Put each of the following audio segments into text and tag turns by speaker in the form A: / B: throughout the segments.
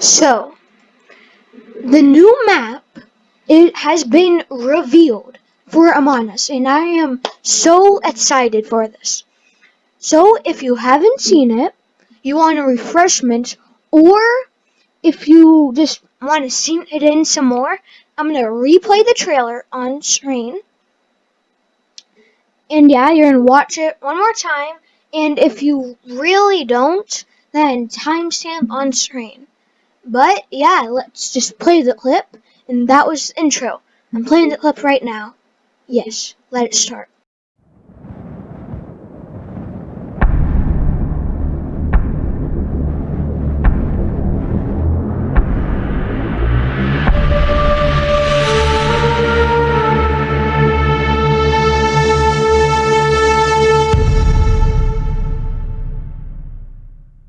A: So, the new map it has been revealed for Among Us, and I am so excited for this. So, if you haven't seen it, you want a refreshment, or if you just want to see it in some more, I'm going to replay the trailer on screen. And yeah, you're going to watch it one more time. And if you really don't, then timestamp on screen. But yeah, let's just play the clip. And that was intro. I'm playing the clip right now. Yes, let it start.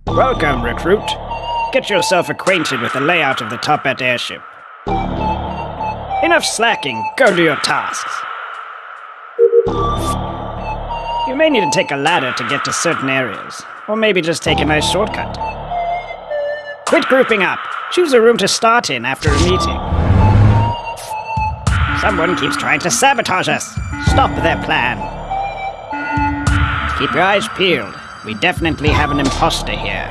B: Welcome, recruit. Get yourself acquainted with the layout of the Toppat airship. Enough slacking, go do your tasks. You may need to take a ladder to get to certain areas, or maybe just take a nice shortcut. Quit grouping up. Choose a room to start in after a meeting. Someone keeps trying to sabotage us. Stop their plan. Keep your eyes peeled. We definitely have an imposter here.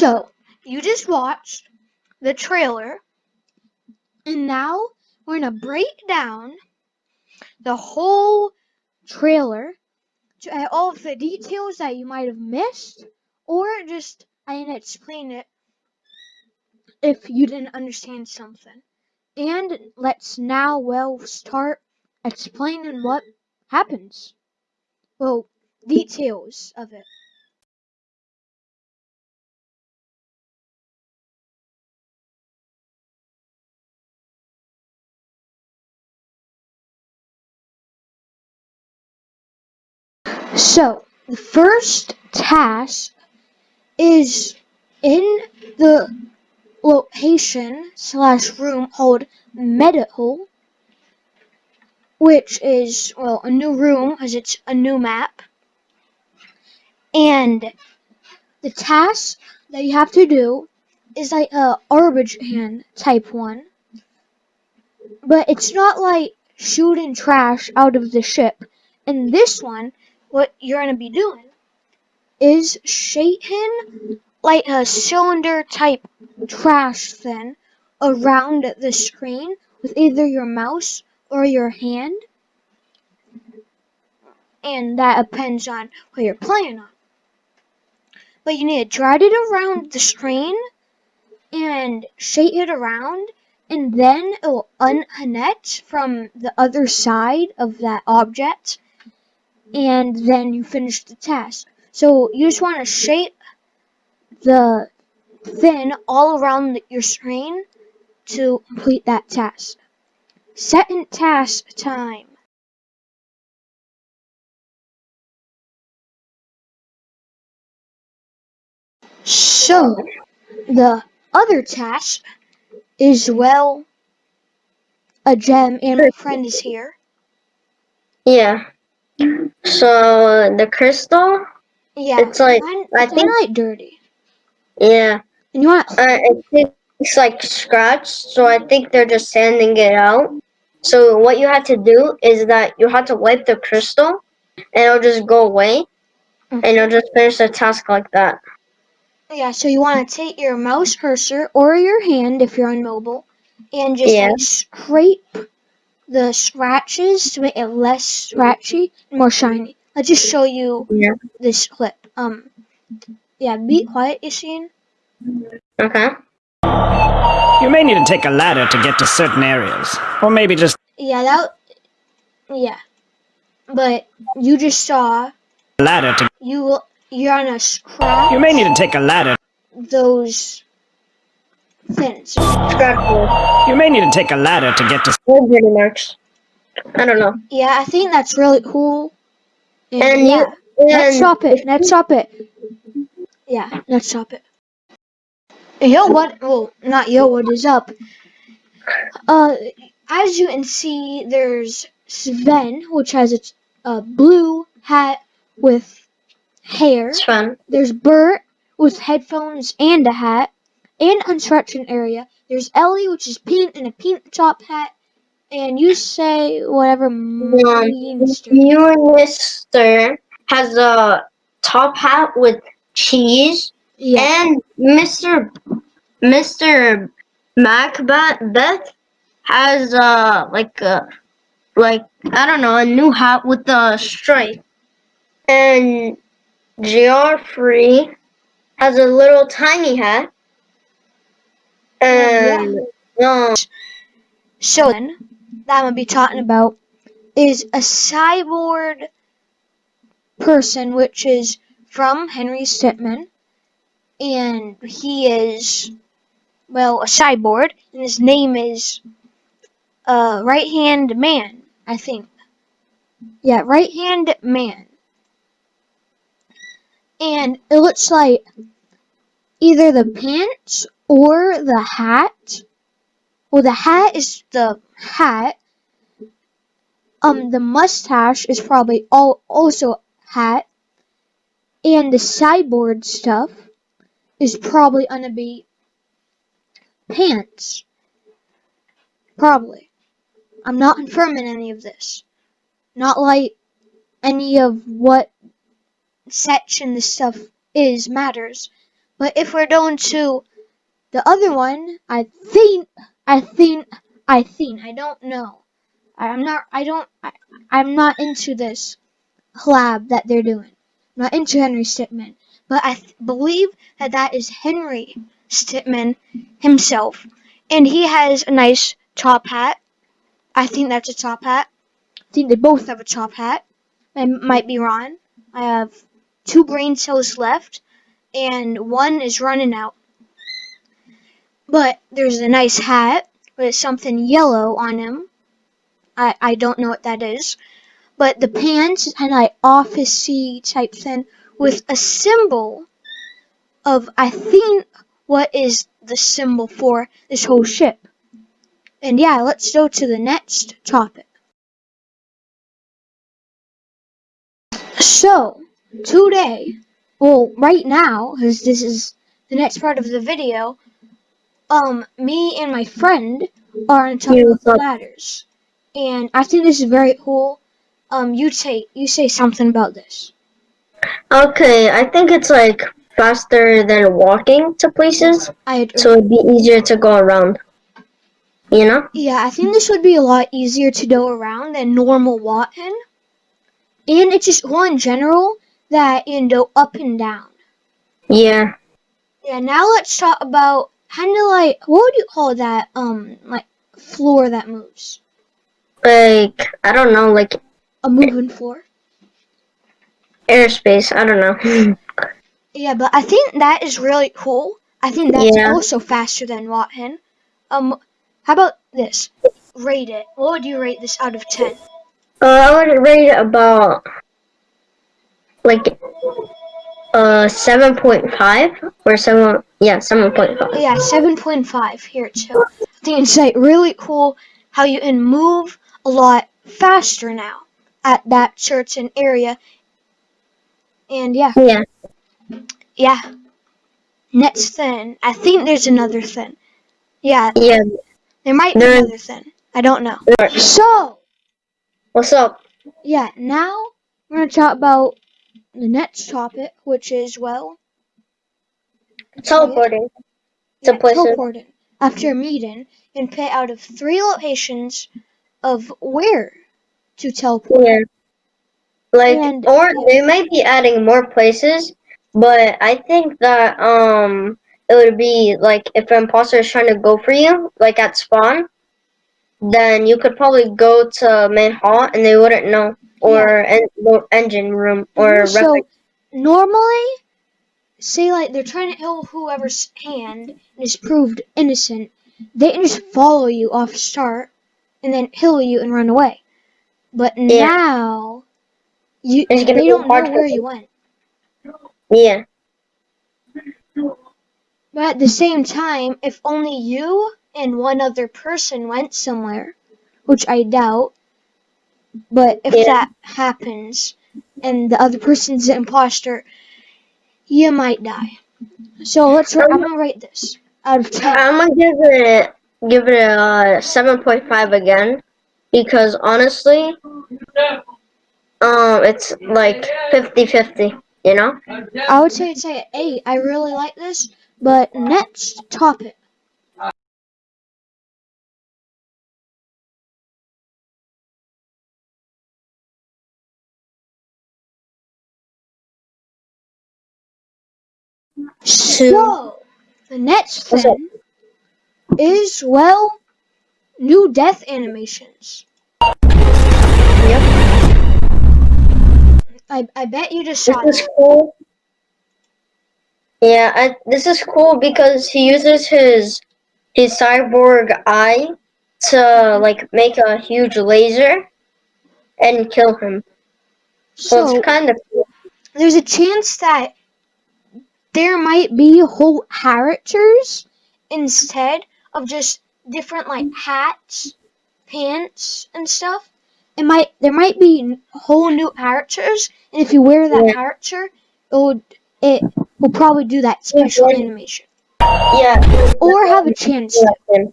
A: So, you just watched the trailer, and now we're going to break down the whole trailer to uh, all of the details that you might have missed, or just I can explain it if you didn't understand something. And let's now, well, start explaining what happens. Well, details of it. So, the first task is in the location slash room called Medical, which is, well, a new room because it's a new map. And the task that you have to do is like a garbage hand type one. But it's not like shooting trash out of the ship. In this one, what you're going to be doing is shaking like a cylinder type trash thing around the screen with either your mouse or your hand. And that depends on what you're playing on. But you need to drag it around the screen and shake it around and then it will unconnect from the other side of that object and then you finish the task. So you just want to shape the fin all around your screen to complete that task. Second task time. So, the other task is, well, a gem, and my friend is here.
C: Yeah. So the crystal,
A: Yeah,
C: it's like
A: mine,
C: I
A: it's
C: think
A: like dirty.
C: yeah,
A: And you want
C: uh, it, it's like scratched. So I think they're just sanding it out. So what you have to do is that you have to wipe the crystal, and it'll just go away, and you'll just finish the task like that.
A: Yeah, so you want to take your mouse cursor or your hand if you're on mobile and just
C: Yeah.
A: like, scrape the scratches to make it less scratchy and more shiny. I'll just show you
C: Yeah.
A: this clip. Um, yeah, be quiet, Isin.
C: Okay.
B: You may need to take a ladder to get to certain areas, or maybe just
A: Yeah, that. Yeah, but you just saw
B: ladder to.
A: you you're on a scratch
B: You may need to take a ladder.
A: those things.
B: You may need to take a ladder to get to.
C: Well, pretty much. I don't know.
A: Yeah, I think that's really cool. And,
C: And you-
A: yeah, let's
C: And
A: stop it. Let's stop it. Yeah, let's stop it. Yo, what? Well, not yo. What is up? Uh, as you can see, there's Sven, which has a, a blue hat with hair.
C: It's fun.
A: There's Bert with headphones and a hat and construction area. There's Ellie, which is pink in a pink top hat. And you say whatever means to you.
C: You Mister has a top hat with cheese,
A: Yeah.
C: and Mister Mister Macbeth Beth has uh like a like I don't know a new hat with a stripe, and Geoffrey has a little tiny hat, and um,
A: So then, that I'm gonna be talking about is a cyborg person, which is from Henry Stickmin, and he is well a cyborg, and his name is uh right hand man, I think. Yeah, right hand man. And it looks like either the pants or the hat well, the hat is the hat. Um, the mustache is probably all also hat, and the cyborg stuff is probably gonna be pants. Probably. I'm not confirming any of this. Not like any of what section this stuff is matters. But if we're going to the other one, I think I think I think I don't know. I'm not I don't I, I'm not into this collab that they're doing. I'm not into Henry Stickmin, but I believe that that is Henry Stickmin himself, and he has a nice top hat. I think that's a top hat. I think they both have a top hat. I might be wrong. I have two brain cells left, and one is running out. But there's a nice hat with something yellow on him. I, I don't know what that is. But the pants of like officey type thing with a symbol of I think what is the symbol for this whole ship. And yeah, let's go to the next topic. So, today, well, right now, because this is the next part of the video, um, me and my friend are on top of the ladders, and I think this is very cool. Um, you say you say something about this.
C: okay, I think it's like faster than walking to places,
A: I agree.
C: so it'd be easier to go around. You know?
A: yeah, I think this would be a lot easier to go around than normal walking, and it's just one general that you go up and down.
C: Yeah.
A: Yeah, now let's talk about kind of like what would you call that? Um, like floor that moves,
C: Like I don't know, like
A: a moving floor.
C: airspace. I don't know.
A: Yeah, but I think that is really cool. I think that's
C: Yeah.
A: also faster than Watthen. Um, how about this? Rate it. What would you rate this out of ten?
C: uh, I would rate it about like uh seven point five or seven. Yeah, seven point five.
A: Yeah, seven point five here too. I think it's like really cool how you can move a lot faster now at that church and area. And yeah,
C: Yeah.
A: yeah. Next thing, I think there's another thing. Yeah,
C: Yeah.
A: there might be another thing. I don't know. So.
C: What's up?
A: yeah, now we're to talk about the next topic, which is, well,
C: Teleporting. To
A: yeah,
C: places.
A: teleporting. After a meeting, and pick out of three locations of where to teleport.
C: Yeah. Like,
A: And-
C: or they might be adding more places, but I think that um it would be like if an imposter is trying to go for you, like at spawn, then you could probably go to main hall and they wouldn't know, or en- engine room, or
A: so, normally, say, like, they're trying to kill whoever's hand is proved innocent, they can just follow you off start and then kill you and run away. But
C: Yeah.
A: now, you they don't know where you went.
C: yeah.
A: But at the same time, if only you and one other person went somewhere, which I doubt, but if
C: Yeah.
A: that happens and the other person's an imposter, you might die. So let's. I'm gonna rate this out of ten.
C: I'm gonna give it give it a seven point five again because honestly, um, it's like 50-50, You know?
A: I would say it's like an eight. I really like this, but next topic. So the next thing is well, new death animations.
C: Yep.
A: I I bet you just
C: This is cool. Yeah, I, this is cool because he uses his his cyborg eye to like make a huge laser and kill him. So,
A: So
C: it's kind of cool.
A: there's a chance that there might be whole characters instead of just different like hats, pants, and stuff. It might there might be whole new characters, and if you wear that
C: Yeah.
A: character, it would it will probably do that special
C: Yeah.
A: animation
C: Yeah.
A: or have a chance. to.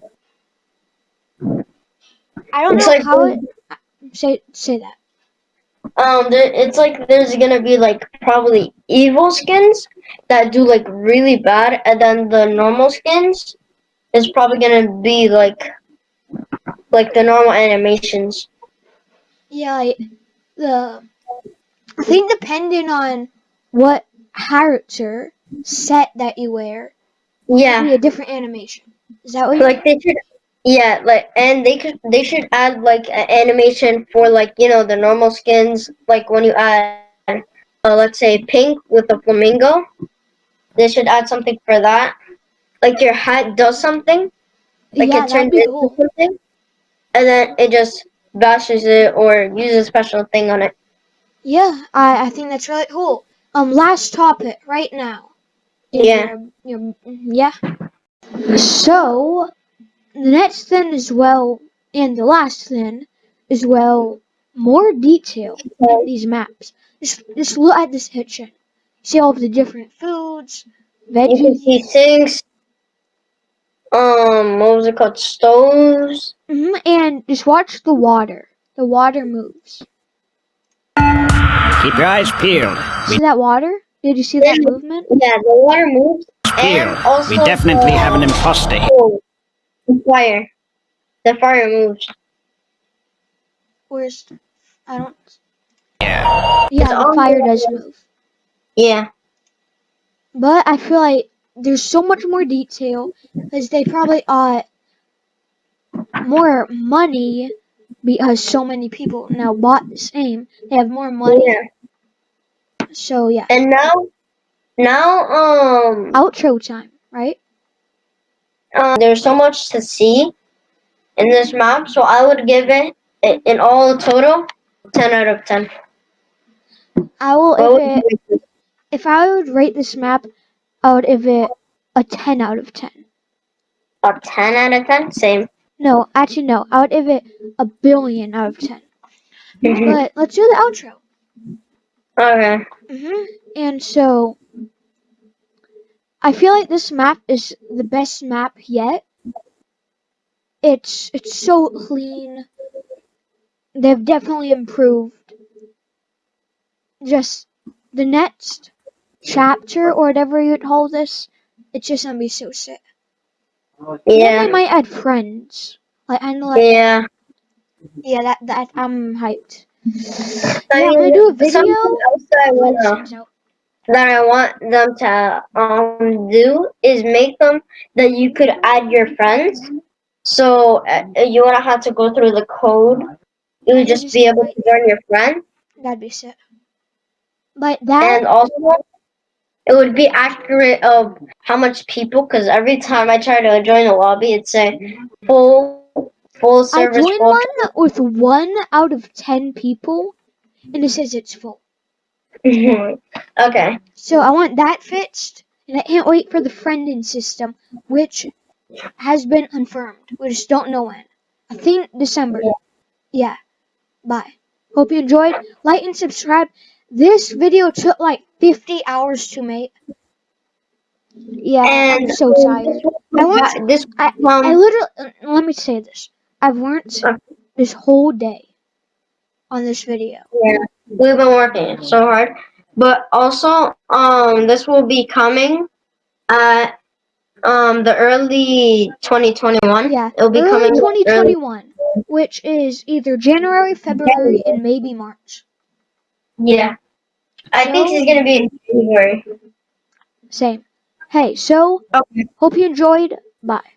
A: I don't
C: It's
A: know
C: like
A: how it say say that.
C: Um, there, it's like there's gonna be like probably evil skins that do like really bad, and then the normal skins is probably gonna be like like the normal animations.
A: Yeah, like the I think depending on what character set that you wear,
C: Yeah.
A: be a different animation. Is that what
C: like they should yeah like and they could they should add like an animation for like you know the normal skins like when you add uh, let's say pink with a flamingo they should add something for that like your hat does something like
A: yeah,
C: it turns into
A: cool.
C: something and then it just bashes it or uses a special thing on it
A: Yeah, I, I think that's really cool. Um, last topic right now.
C: Yeah.
A: Your- yeah. So, the next thing as well, and the last thing as well, more detail in these maps. Just, just look at this picture. See all of the different foods, veggies.
C: you can see sinks um what was it called stoves
A: hmm and just watch the water. The water moves.
B: Keep your eyes peeled.
A: See that water? Did you see that movement?
C: yeah the water moves
B: Peeled.
C: and also
B: We definitely have an imposter.
C: Oh, the fire. The fire moves.
A: Where's I don't.
B: Yeah.
A: Yeah, the fire does move.
C: Yeah.
A: But I feel like there's so much more detail because they probably uh more money because so many people now bought the same. They have more money.
C: Yeah.
A: So yeah,
C: And now, now, um,
A: outro time, right?
C: Uh, there's so much to see in this map, so I would give it, in all total, 10 out of 10.
A: I will if it if I would rate this map, I would give it a ten out of ten.
C: A 10 out of 10? Same.
A: No, actually no, I would give it a billion out of ten.
C: Mhm.
A: But let's do the outro.
C: Okay.
A: hmm And so, I feel like this map is the best map yet. It's it's so clean. They've definitely improved. Just the next chapter or whatever you'd call this, it's just gonna be so sick.
C: Yeah.
A: I might add friends. Like I know, like
C: Yeah.
A: yeah, that that I'm hyped.
C: I
A: Yeah, I'm gonna do a video.
C: Something else I wanna
A: out.
C: That I want them to um do is make them that you could add your friends. So uh, you wouldn't have to go through the code. You would just be able to join your friend,
A: That'd be sick. But that
C: and also it would be accurate of how much people. Because every time I try to join a lobby, it's a full full
A: I
C: service.
A: joined
C: full
A: one with one out of ten people, and it says it's full.
C: okay.
A: So I want that fixed, And I can't wait for the friending system, which has been confirmed. We just don't know when. I think December. Yeah. Bye. Hope you enjoyed. Like and subscribe. This video took like 50 hours to make. Yeah, I'm so tired. I want
C: this
A: I,
C: um,
A: I literally, uh, let me say this. I've worked this whole day on this video.
C: Yeah, we've been working so hard. But also, um, this will be coming at um the early 2021.
A: Yeah,
C: it'll be
A: early
C: coming early.
A: 2021, which is either January, February, and maybe March.
C: Yeah, I think
A: So-
C: it's gonna be in January.
A: Same. Hey, so
C: Okay.
A: hope you enjoyed. Bye.